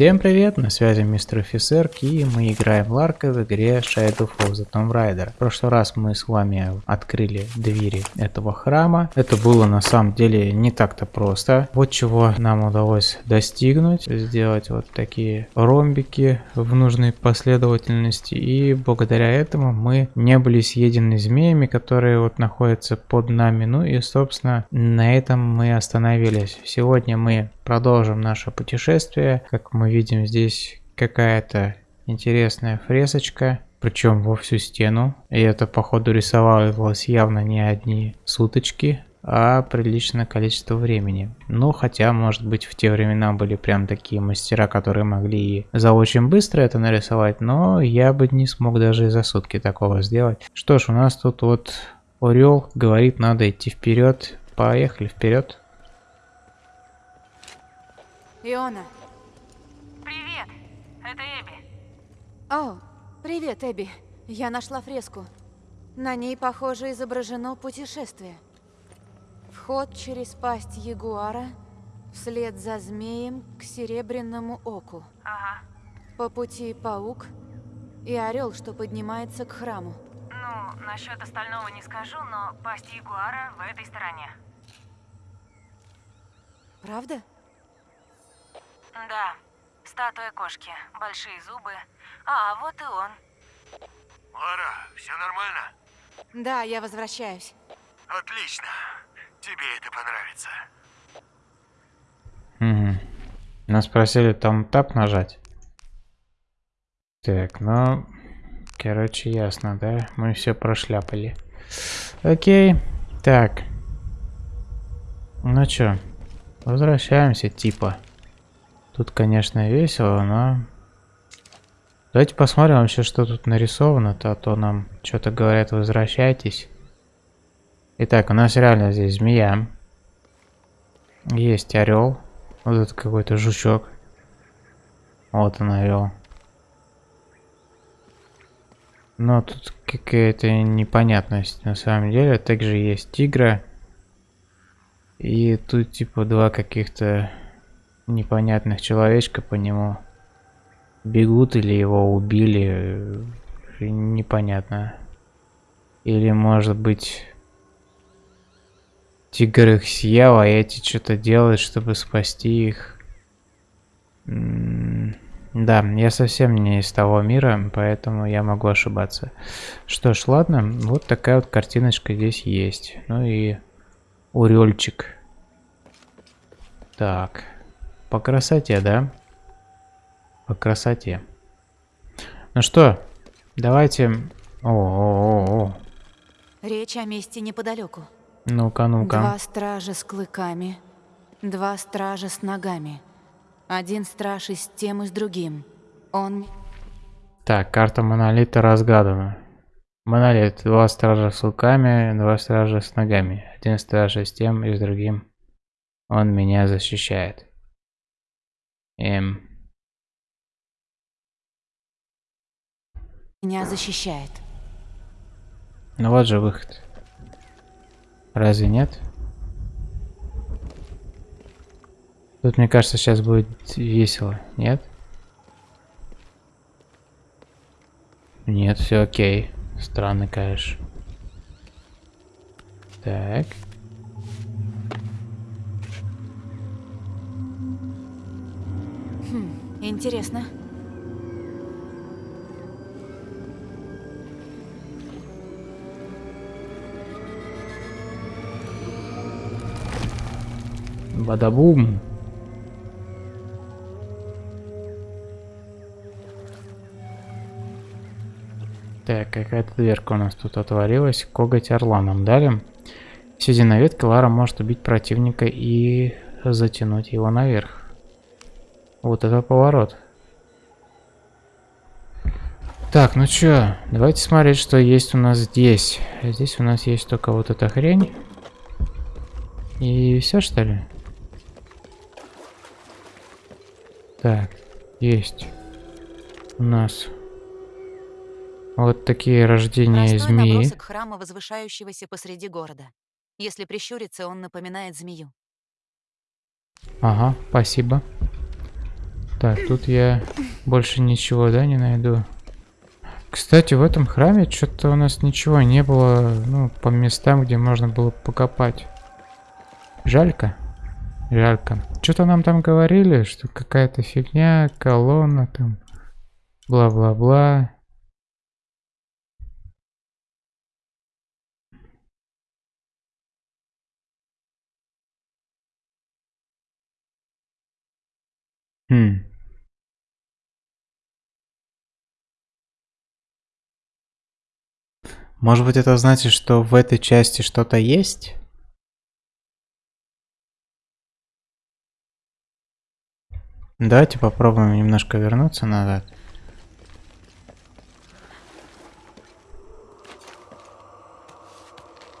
Всем привет, на связи мистер офицер, и мы играем в Ларка в игре Shadow of the Tomb Raider. В прошлый раз мы с вами открыли двери этого храма. Это было на самом деле не так-то просто. Вот чего нам удалось достигнуть. Сделать вот такие ромбики в нужной последовательности. И благодаря этому мы не были съедены змеями, которые вот находятся под нами. Ну и собственно на этом мы остановились. Сегодня мы продолжим наше путешествие. Как мы видим, здесь какая-то интересная фресочка, причем во всю стену. И это, походу, рисовалось явно не одни суточки, а приличное количество времени. Ну, хотя, может быть, в те времена были прям такие мастера, которые могли за очень быстро это нарисовать, но я бы не смог даже и за сутки такого сделать. Что ж, у нас тут вот Орел говорит, надо идти вперед. Поехали вперед. Иона. Это Эбби. О, привет, Эбби. Я нашла фреску. На ней, похоже, изображено путешествие. Вход через пасть ягуара, вслед за змеем к серебряному оку. Ага. По пути паук и орел, что поднимается к храму. Ну, насчет остального не скажу, но пасть ягуара в этой стороне. Правда? Да, статуя кошки, большие зубы. А, вот и он. Лара, все нормально? Да, я возвращаюсь. Отлично. Тебе это понравится. Угу. Нас просили там тап нажать. Так, ну... Короче, ясно, да? Мы все прошляпали. Окей. Так. Ну чё, возвращаемся, типа. Тут, конечно, весело, но... Давайте посмотрим вообще, что тут нарисовано-то, а то нам что-то говорят, возвращайтесь. Итак, у нас реально здесь змея. Есть орел. Вот это какой-то жучок. Вот он орел. Но тут какая-то непонятность на самом деле. Также есть тигра. И тут типа два каких-то непонятных человечка по нему бегут или его убили. Непонятно. Или может быть тигр их съел, а эти что-то делают, чтобы спасти их. Да, я совсем не из того мира, поэтому я могу ошибаться. Что ж, ладно, вот такая вот картиночка здесь есть. Ну и урельчик. Так, по красоте, да? По красоте. Ну что, давайте... О, -о, -о, -о. Речь о месте неподалеку. Ну-ка, ну-ка. Два стража с клыками, два стража с ногами. Один страж и с тем, и с другим. Он... Так, карта монолита разгадана. Монолит. Два стража с луками, два стража с ногами. Один страж с тем и с другим. Он меня защищает. Эм. Меня защищает. Ну вот же выход. Разве нет? Тут, мне кажется, сейчас будет весело, нет? Нет, все окей. Странно, конечно. Так. Интересно. Бадабум. Так, какая-то дверка у нас тут отворилась. Коготь орла нам дали. Сидя на ветке, Лара может убить противника и затянуть его наверх. Вот это поворот. Так, ну чё, давайте смотреть, что есть у нас здесь. Здесь у нас есть только вот эта хрень. И все что ли? Так, есть у нас вот такие рождения Простой змеи. набросок храма, возвышающегося посреди города. Если прищуриться, он напоминает змею. Ага, спасибо. Так, тут я больше ничего, да, не найду. Кстати, в этом храме что-то у нас ничего не было, ну, по местам, где можно было покопать. Жалько. Жалько. Что-то нам там говорили, что какая-то фигня, колонна там, бла-бла-бла. Хм. Может быть это значит, что в этой части что-то есть? Давайте попробуем немножко вернуться назад.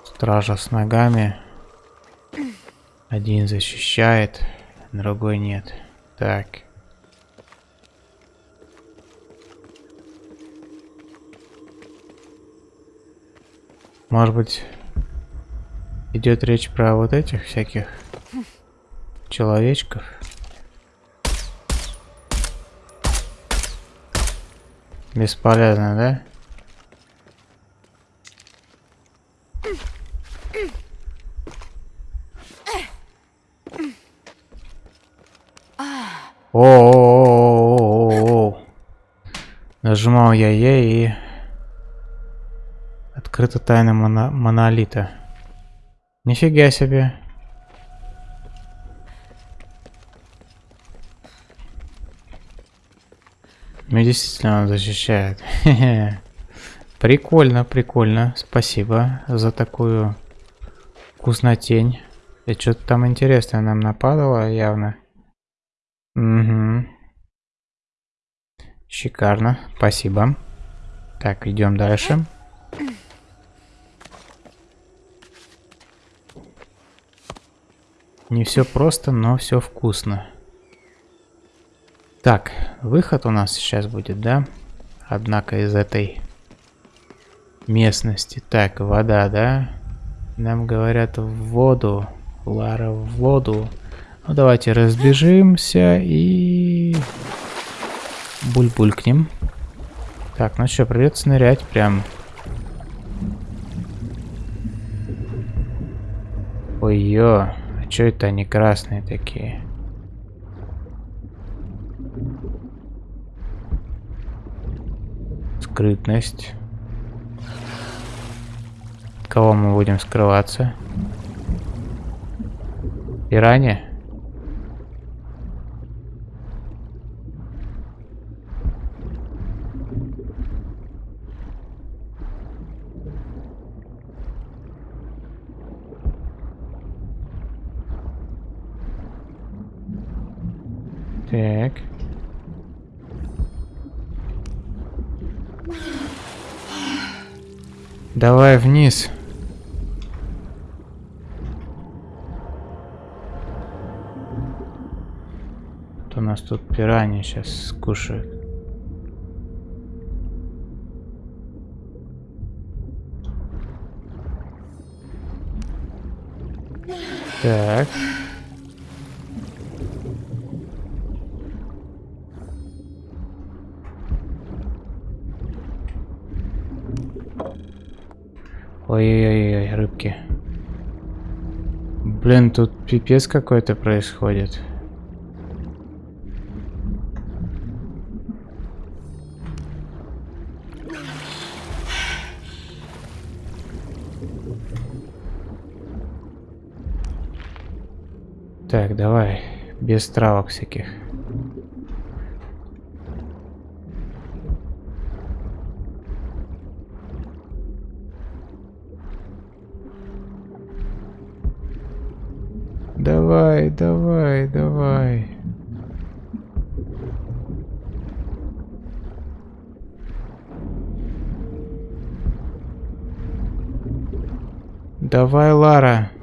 Стража с ногами. Один защищает, другой нет. Так. Может быть, идет речь про вот этих всяких человечков? Бесполезно, да? О, -о, -о, -о, -о, -о. Нажимал я Е и открыта тайна моно монолита. Нифига себе. Меня действительно он защищает. прикольно, прикольно. Спасибо за такую вкуснотень. И что-то там интересное нам нападало явно. Угу. Шикарно. Спасибо. Так, идем дальше. Не все просто, но все вкусно. Так, выход у нас сейчас будет, да? Однако из этой местности. Так, вода, да? Нам говорят в воду. Лара в воду. Ну, давайте разбежимся и... Буль-булькнем. Так, ну что, придется нырять прям. Ой-ё, что это они красные такие? Скрытность. кого мы будем скрываться? Пиранья? Так. Давай вниз. Вот у нас тут пираньи сейчас скушают. Так. Ой-ой-ой, рыбки. Блин, тут пипец какой-то происходит. Так, давай, без травок всяких. Давай, давай, давай. Лара.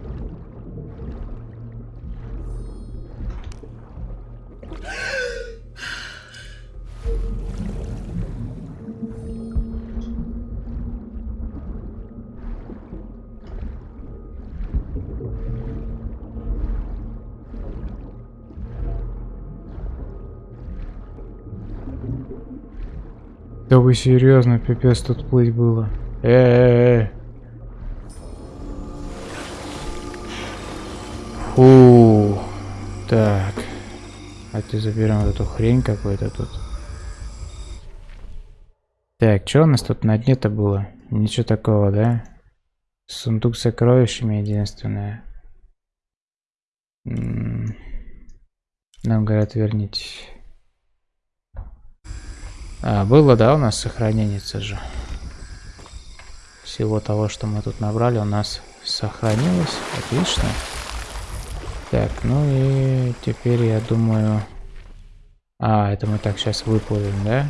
Серьезно, пипец тут плыть было. Э-э-э. Фу. Так. А ты заберем вот эту хрень какую-то тут. Так, что у нас тут на дне-то было? Ничего такого, да? Сундук с сокровищами единственное. Нам говорят, вернитесь. А, было, да, у нас сохранение же. Всего того, что мы тут набрали, у нас сохранилось. Отлично. Так, ну и теперь я думаю... А, это мы так сейчас выплывем, да?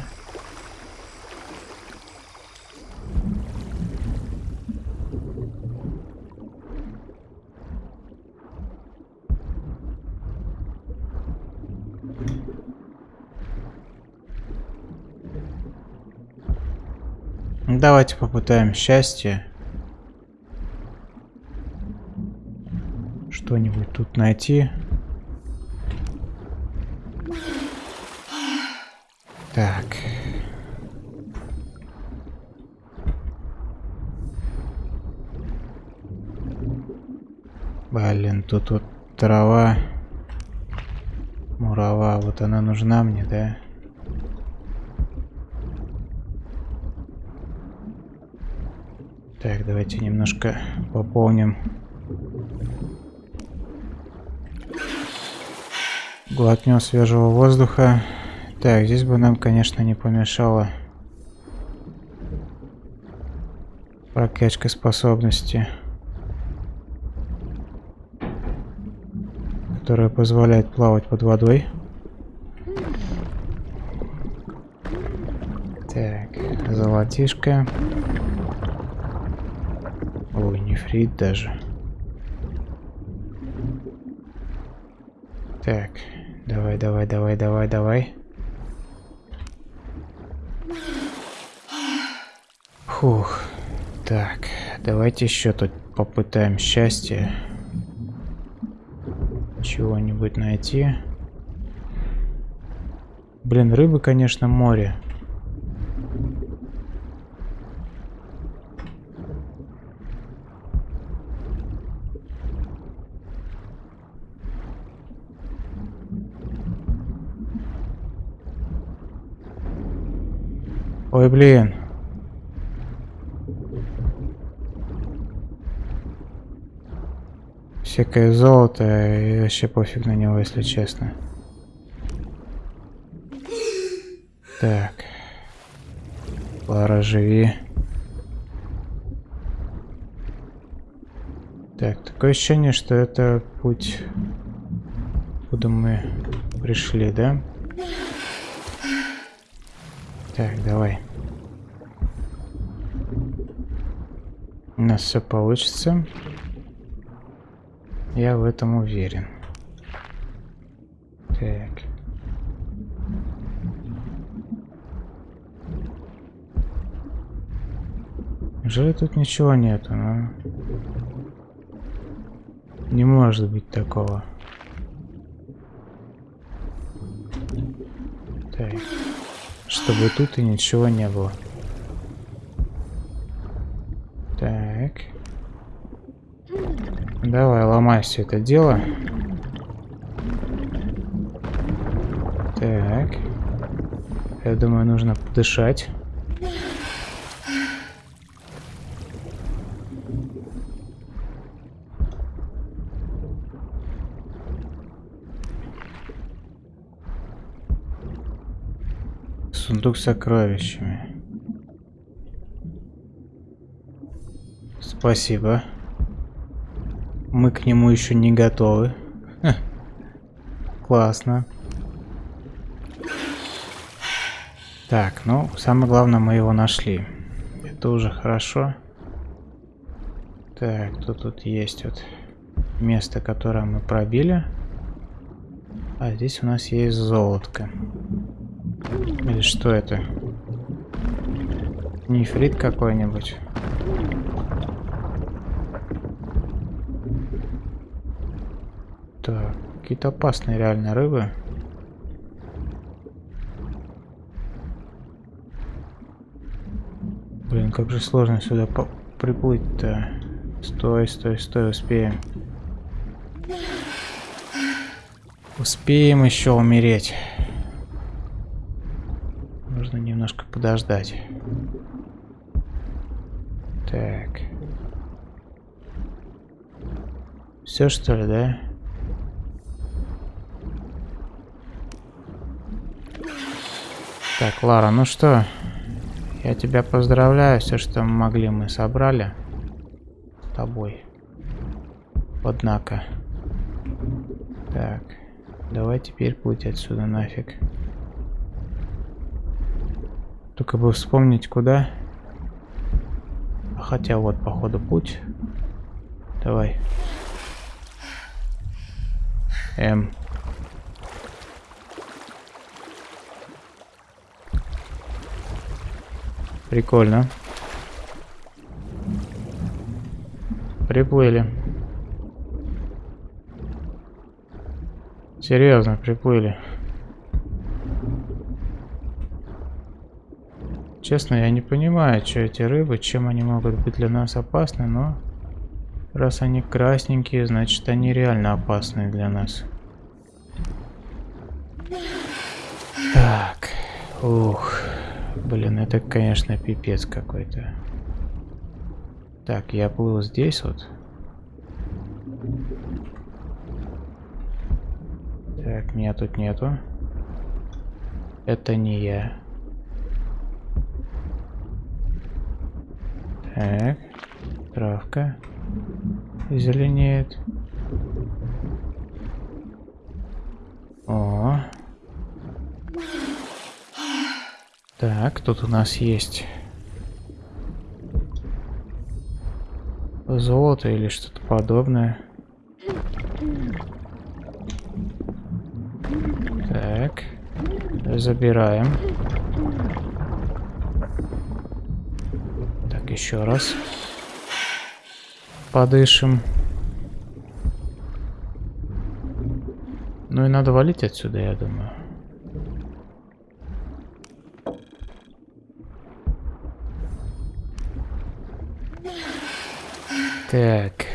Давайте попытаем счастье. Что-нибудь тут найти. Так. Блин, тут вот трава. Мурава, вот она нужна мне, да? Так, давайте немножко пополним. Глотнем свежего воздуха. Так, здесь бы нам, конечно, не помешало прокачка способности, которая позволяет плавать под водой. Так, золотишко. Ой, нефрит даже. Так, давай, давай, давай, давай, давай. Фух. Так, давайте еще тут попытаем счастье. Чего-нибудь найти. Блин, рыбы, конечно, море. Ой, блин. Всякое золото, и вообще пофиг на него, если честно. Так. Лара, живи. Так, такое ощущение, что это путь, куда мы пришли, да? Так, давай. У нас все получится. Я в этом уверен. Так. Неужели тут ничего нету? Ну? Не может быть такого. Так. Чтобы тут и ничего не было. Так. Давай, ломай все это дело. Так. Я думаю, нужно подышать. Сундук с сокровищами. Спасибо. Мы к нему еще не готовы. Ха. Классно. Так, ну, самое главное, мы его нашли. Это уже хорошо. Так, тут тут есть вот место, которое мы пробили. А здесь у нас есть золотко. Или что это? Нефрит какой-нибудь. Так, какие-то опасные реально рыбы. Блин, как же сложно сюда приплыть-то. Стой, стой, стой, успеем. Успеем еще умереть. Нужно немножко подождать. Так. Все что ли, да? Так, Лара, ну что? Я тебя поздравляю. Все, что мы могли, мы собрали. С тобой. Однако. Так. Давай теперь плыть отсюда нафиг. Только бы вспомнить куда. Хотя вот, походу, путь. Давай. М. Прикольно. Приплыли. Серьезно, приплыли. Честно, я не понимаю, что эти рыбы, чем они могут быть для нас опасны, но раз они красненькие, значит они реально опасны для нас. Так, ух, блин, это, конечно, пипец какой-то. Так, я плыл здесь вот. Так, меня тут нету. Это не я. Так, травка зеленеет. О. Так, тут у нас есть золото или что-то подобное. Так, забираем. еще раз. Подышим. Ну и надо валить отсюда, я думаю. Так.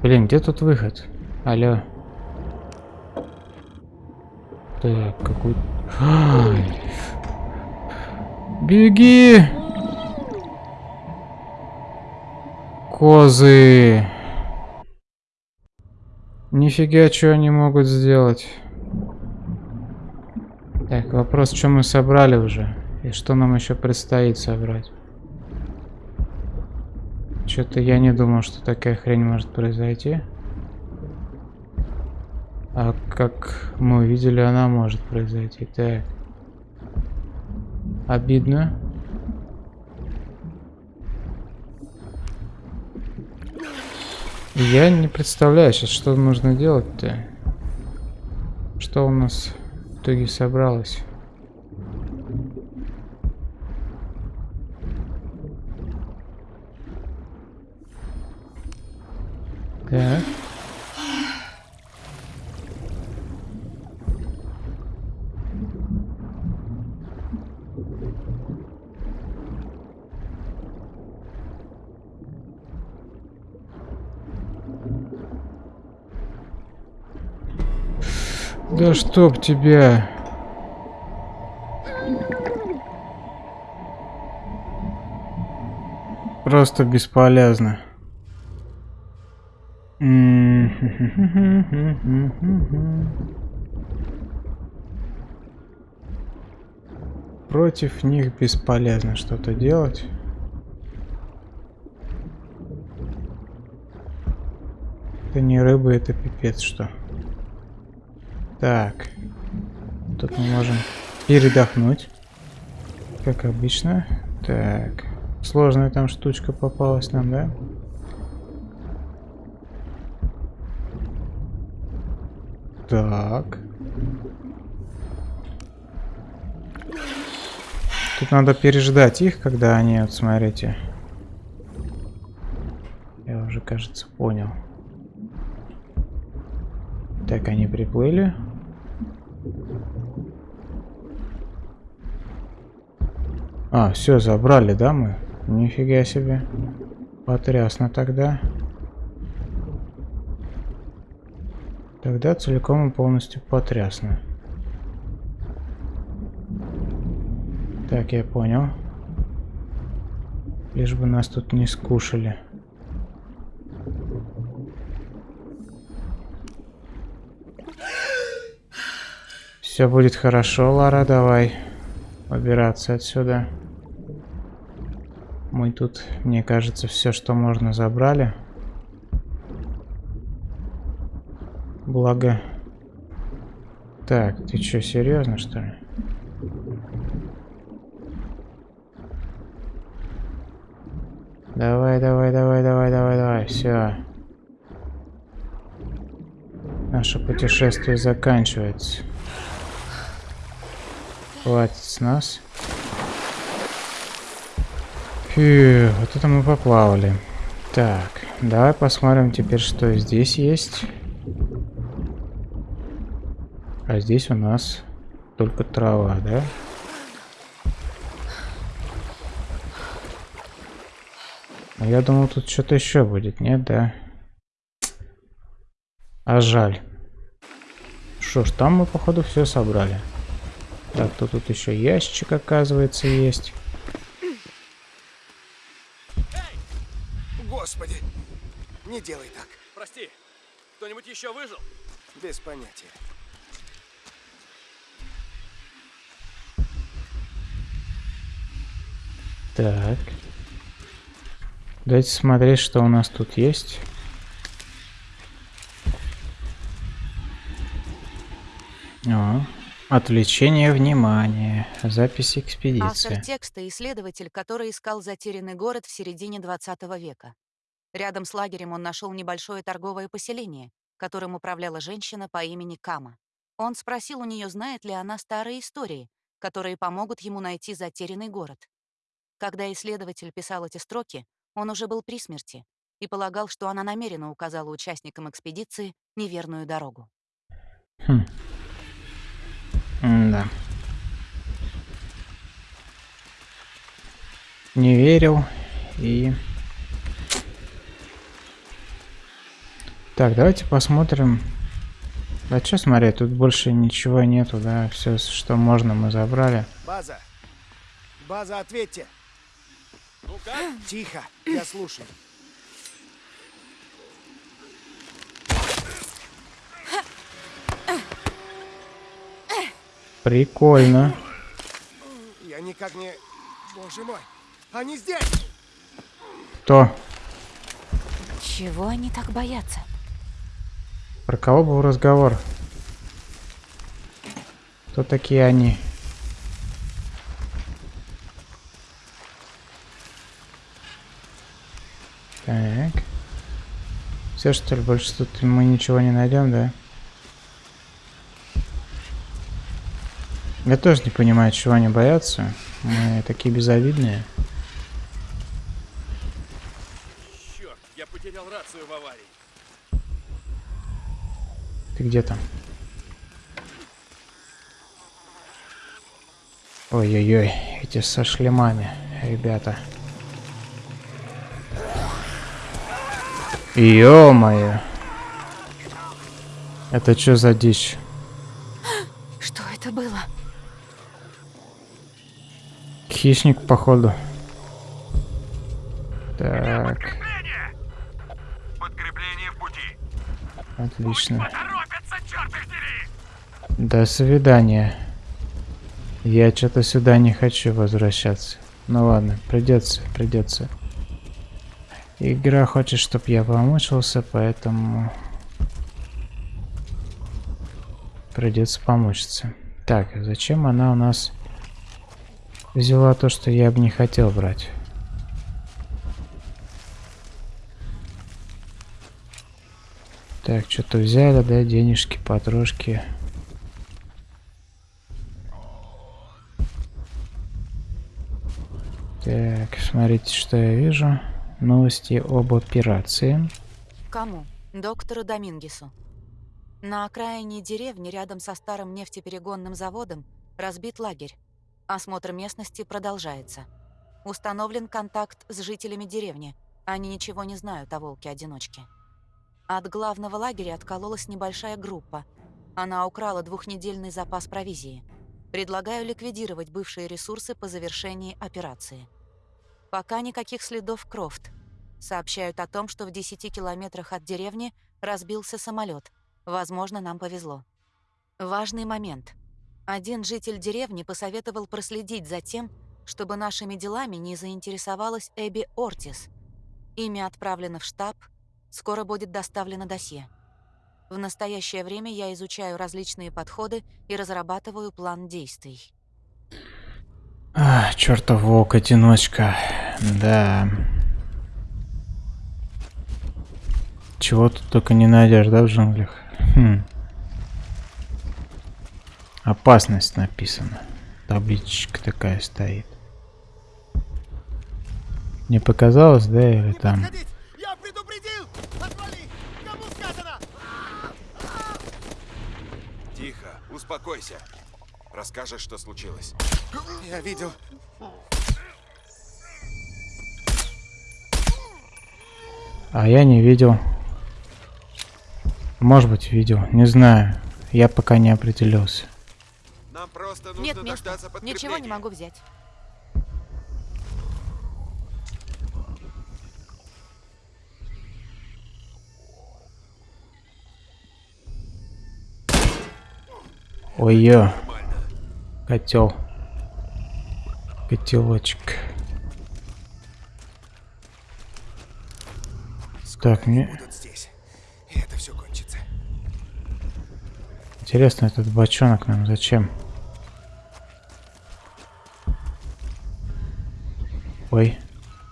Блин, где тут выход? Алло. Так, какой... Ай. Беги! Козы! Нифига, что они могут сделать. Так, вопрос, что мы собрали уже? И что нам еще предстоит собрать? Что-то я не думал, что такая хрень может произойти. А как мы увидели, она может произойти. Так. Обидно. Я не представляю сейчас, что нужно делать-то. Что у нас в итоге собралось. Так. Да чтоб тебя... Просто бесполезно. Против них бесполезно что-то делать. Это не рыба, это пипец что. Так. Тут мы можем передохнуть. Как обычно. Так. Сложная там штучка попалась нам, да? Так. Тут надо переждать их, когда они, вот смотрите. Я уже кажется, понял. Так, они приплыли. А, все, забрали, да, мы? Нифига себе. Потрясно тогда. Тогда целиком и полностью потрясно. Так, я понял. Лишь бы нас тут не скушали. Все будет хорошо, Лара, давай убираться отсюда. Мы тут, мне кажется, все, что можно, забрали. Благо... Так, ты что, серьезно, что ли? Давай, давай, давай, давай, давай, давай, все. Наше путешествие заканчивается. Хватит с нас. Фью, вот это мы поплавали. Так, давай посмотрим теперь, что здесь есть. А здесь у нас только трава, да? А я думал, тут что-то еще будет, нет, да? А жаль. Что ж, там мы, походу, все собрали. Так, то тут еще ящик, оказывается, есть. Господи, не делай так. Прости, кто-нибудь еще выжил? Без понятия. Так. Давайте смотреть, что у нас тут есть. О, отвлечение внимания. Запись экспедиции. Автор текста — исследователь, который искал затерянный город в середине 20 века. Рядом с лагерем он нашел небольшое торговое поселение, которым управляла женщина по имени Кама. Он спросил у нее, знает ли она старые истории, которые помогут ему найти затерянный город. Когда исследователь писал эти строки, он уже был при смерти и полагал, что она намеренно указала участникам экспедиции неверную дорогу. Хм. Да. Не верил и... Так, давайте посмотрим. Да что смотреть, тут больше ничего нету, да, все, что можно, мы забрали. База. База, ответьте. Ну как? Тихо, я слушаю. Прикольно. Я никак не... Боже мой, они здесь! Кто? Чего они так боятся? Про кого был разговор? Кто такие они? Так. Все что ли, больше тут мы ничего не найдем, да? Я тоже не понимаю, чего они боятся. Мы такие безобидные. Черт, я потерял рацию в аварии. Ты где там? Ой-ой-ой, эти со шлемами, ребята. Ё-моё. Это что за дичь? Что это было? Хищник, походу. Так, отлично. До свидания. Я что-то сюда не хочу возвращаться. Ну ладно, придется, придется. Игра хочет, чтобы я помучился, поэтому придется помучиться. Так, зачем она у нас взяла то, что я бы не хотел брать? Так, что-то взяли, да, денежки, потрошки. Так, смотрите, что я вижу. Новости об операции. Кому? Доктору Домингесу. На окраине деревни, рядом со старым нефтеперегонным заводом, разбит лагерь. Осмотр местности продолжается. Установлен контакт с жителями деревни. Они ничего не знают о волке-одиночке. От главного лагеря откололась небольшая группа. Она украла двухнедельный запас провизии. Предлагаю ликвидировать бывшие ресурсы по завершении операции. Пока никаких следов Крофт. Сообщают о том, что в 10 километрах от деревни разбился самолет. Возможно, нам повезло. Важный момент. Один житель деревни посоветовал проследить за тем, чтобы нашими делами не заинтересовалась Эбби Ортис. Имя отправлено в штаб, скоро будет доставлено досье. В настоящее время я изучаю различные подходы и разрабатываю план действий. А, чертов волк-одиночка. Да. Чего тут только не найдешь, да, в джунглях? Хм. Опасность написана. Табличка такая стоит. Не показалось, да, или там? Тихо, успокойся. Расскажешь, что случилось. Я видел. А я не видел. Может быть, видел. Не знаю. Я пока не определился. Нам просто нужно Нет места. Ничего не могу взять. Ой-ё. Котел. Котелочек. Так, мне Будут здесь. И это все кончится. интересно, этот бочонок нам зачем? Ой,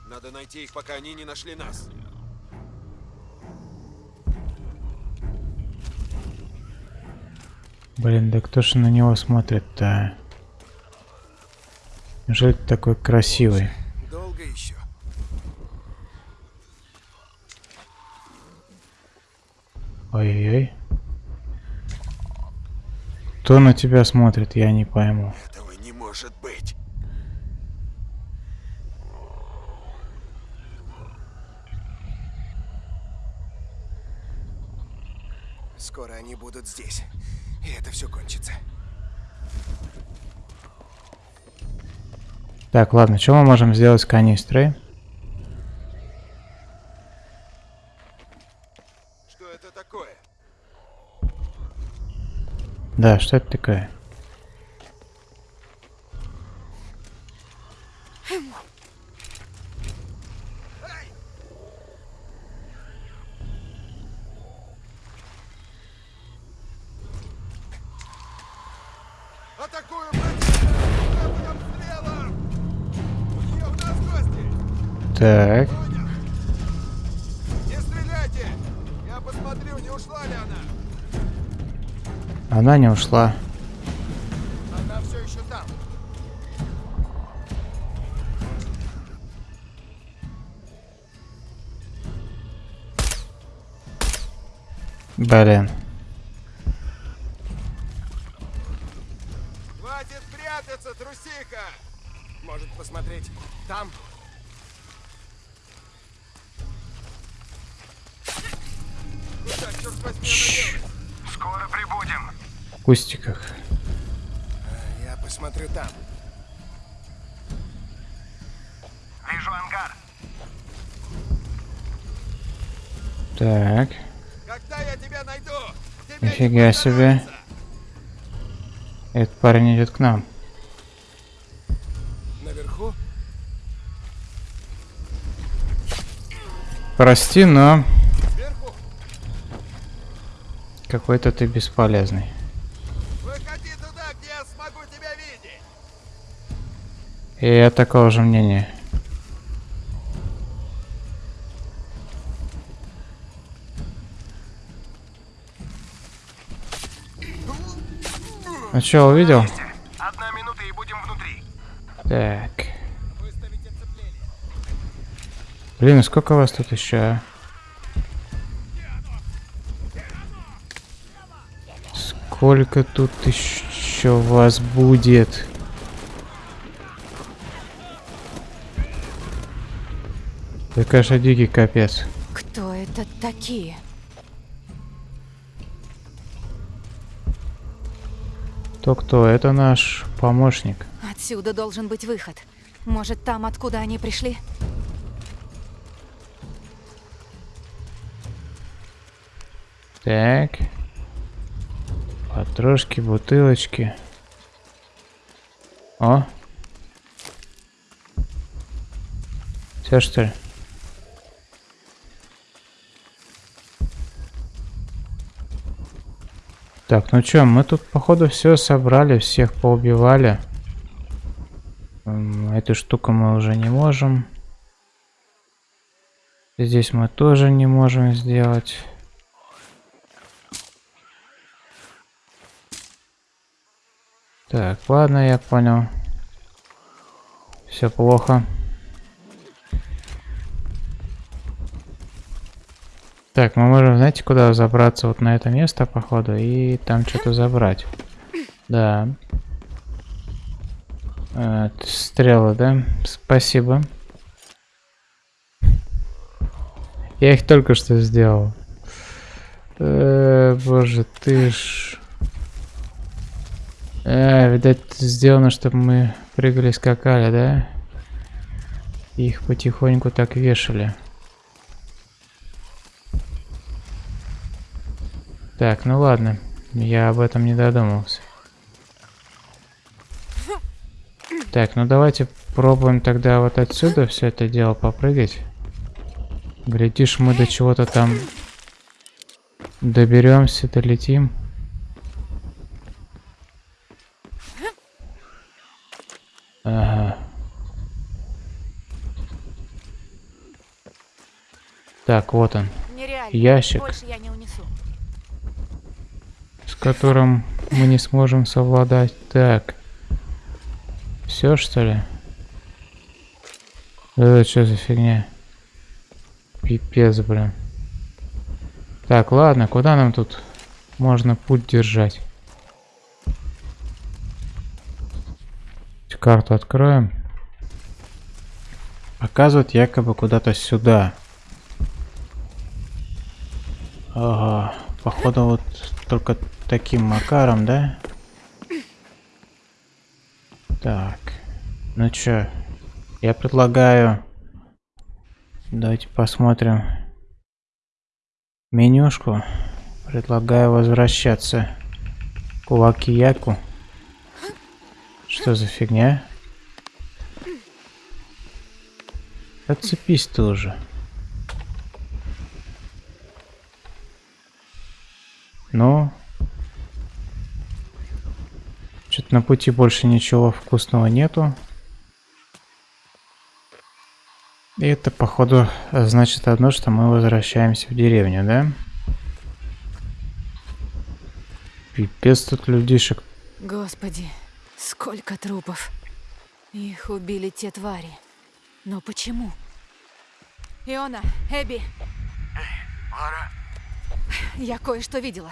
Надо найти их, пока они не нашли нас. блин, да кто же на него смотрит-то? Неужели ты такой красивый? Долго еще. Ой-ой-ой. Кто на тебя смотрит, я не пойму. Этого не может быть. Скоро они будут здесь. И это все кончится. Так, ладно, что мы можем сделать с канистрой? Что это такое? Да, что это такое? Она не ушла. Она все еще там. Блин. Хватит прятаться, трусиха! Может посмотреть там? Куда, черт возьми, она делает? Скоро прибудем. В кустиках. А, Я посмотрю там. Вижу ангар. Так, Когда я тебя найду, не себе. этот парень идет к нам. Наверху? Прости, но какой-то ты бесполезный. Выходи туда, где я смогу тебя видеть! И я такого же мнения. Ну что, увидел? Одна минута и будем внутри. Так. Блин, ну сколько вас тут еще? а? Сколько тут еще вас будет? Это, конечно, дикий капец. Кто это такие? То кто? Это наш помощник. Отсюда должен быть выход. Может, там, откуда они пришли? Так. Потрошки, бутылочки. О. Все что ли? Так, ну чё, мы тут походу все собрали, всех поубивали. Эту штуку мы уже не можем. Здесь мы тоже не можем сделать. Так, ладно, я понял. Все плохо. Так, мы можем, знаете, куда забраться? Вот на это место, походу, и там что-то забрать. Да. Э, стрелы, да? Спасибо. Я их только что сделал. Э, боже, ты ж... Э, видать, сделано, чтобы мы прыгали, скакали, да? И Их потихоньку так вешали. Так, ну ладно. Я об этом не додумался. Так, ну давайте пробуем тогда вот отсюда все это дело попрыгать. Глядишь, мы до чего-то там доберемся, долетим. Ага. Так, вот он, Нереально. Ящик. Больше я не которым мы не сможем совладать. Так. Все что ли? Это что за фигня? Пипец, блин. Так, ладно, куда нам тут можно путь держать? Карту откроем. Показывает якобы куда-то сюда. Ага, походу вот только таким макаром, да? Так, ну чё, я предлагаю... Давайте посмотрим менюшку. Предлагаю возвращаться к Уакияку. Что за фигня? Отцепись тоже. Ну. Что-то на пути больше ничего вкусного нету. И это, походу, значит одно, что мы возвращаемся в деревню, да? Пипец тут людишек. Господи, сколько трупов. Их убили те твари. Но почему? Иона, Эбби, Лара, я кое-что видела.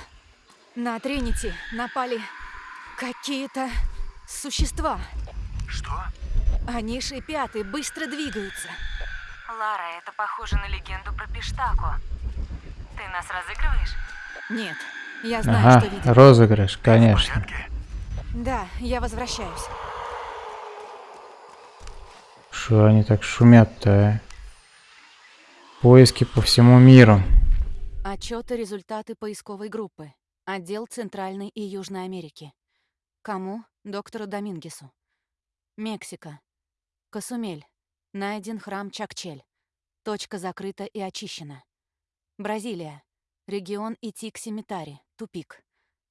На Тринити напали какие-то существа. что? Они шипят и быстро двигаются. Лара, это похоже на легенду про Пиштаку. Ты нас разыгрываешь? Нет, я знаю, Ага, что видела. розыгрыш, конечно. Да, я возвращаюсь. Что они так шумят-то, а? Поиски по всему миру. Отчеты результаты поисковой группы. Отдел Центральной и Южной Америки. Кому? Доктору Домингесу. Мексика. Касумель. Найден храм Чакчель. Точка закрыта и очищена. Бразилия. Регион Итикси-Митари. Тупик.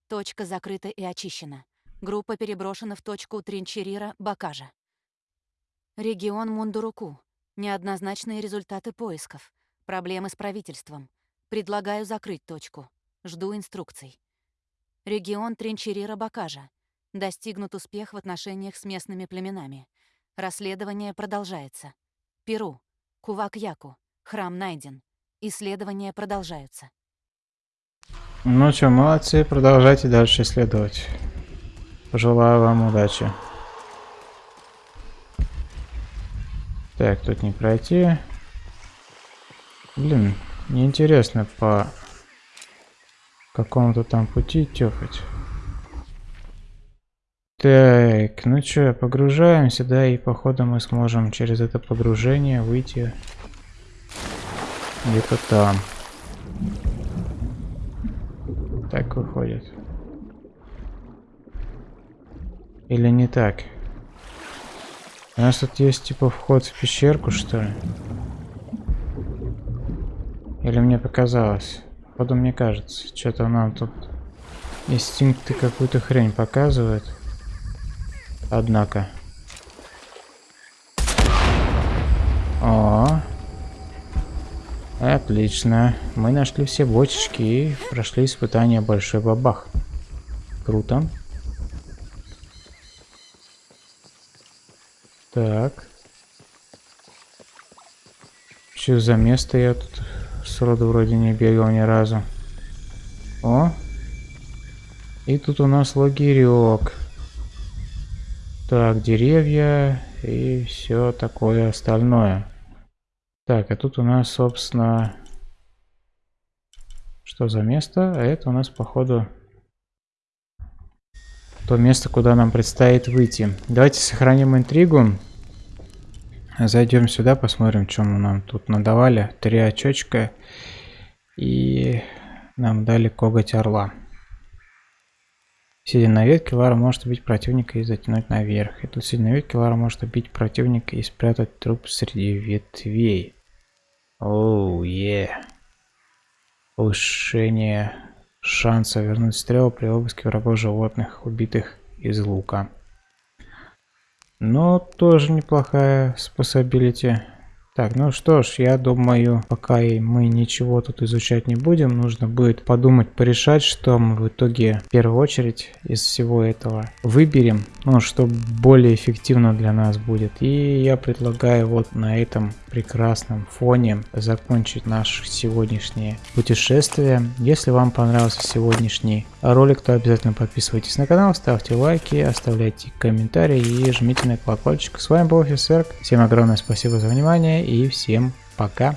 Точка закрыта и очищена. Группа переброшена в точку Тринчерира Бакажа. Регион Мундуруку. Неоднозначные результаты поисков. Проблемы с правительством. Предлагаю закрыть точку. Жду инструкций. Регион Тринчерира-Бакажа. Достигнут успех в отношениях с местными племенами. Расследование продолжается. Перу. Кувак-Яку. Храм найден. Исследования продолжаются. Ну что, молодцы, продолжайте дальше исследовать. Пожелаю вам удачи. Так, тут не пройти. Блин, неинтересно по какому-то там пути тёфать. Так, ну чё, погружаемся, да, и походу мы сможем через это погружение выйти где-то там. Так выходит. Или не так? У нас тут есть типа вход в пещерку, что ли? Или мне показалось? Походу мне кажется. Что-то нам тут инстинкты какую-то хрень показывают. Однако. О, Отлично. Мы нашли все бочечки и прошли испытание Большой Бабах. Круто. Так. Что за место я тут сроду вроде не бегал ни разу. О! И тут у нас лагерек. Так, деревья и все такое остальное. Так, а тут у нас, собственно, что за место? А это у нас, походу, то место, куда нам предстоит выйти. Давайте сохраним интригу. Зайдем сюда, посмотрим, чем нам тут надавали. Три очечка. И нам дали коготь орла. Сидя на ветке, Лара может убить противника и затянуть наверх. И тут сидя на ветке, Лара может убить противника и спрятать труп среди ветвей. Оу, oh, е. Yeah. Повышение шанса вернуть стрелу при обыске врагов животных, убитых из лука. Но тоже неплохая способилити. Так, ну что ж, я думаю, пока мы ничего тут изучать не будем, нужно будет подумать, порешать, что мы в итоге в первую очередь из всего этого выберем, ну, что более эффективно для нас будет. И я предлагаю вот на этом прекрасном фоне закончить наше сегодняшнее путешествие. Если вам понравился сегодняшний ролик, то обязательно подписывайтесь на канал, ставьте лайки, оставляйте комментарии и жмите на колокольчик. С вами был Офисерк. Всем огромное спасибо за внимание и всем пока.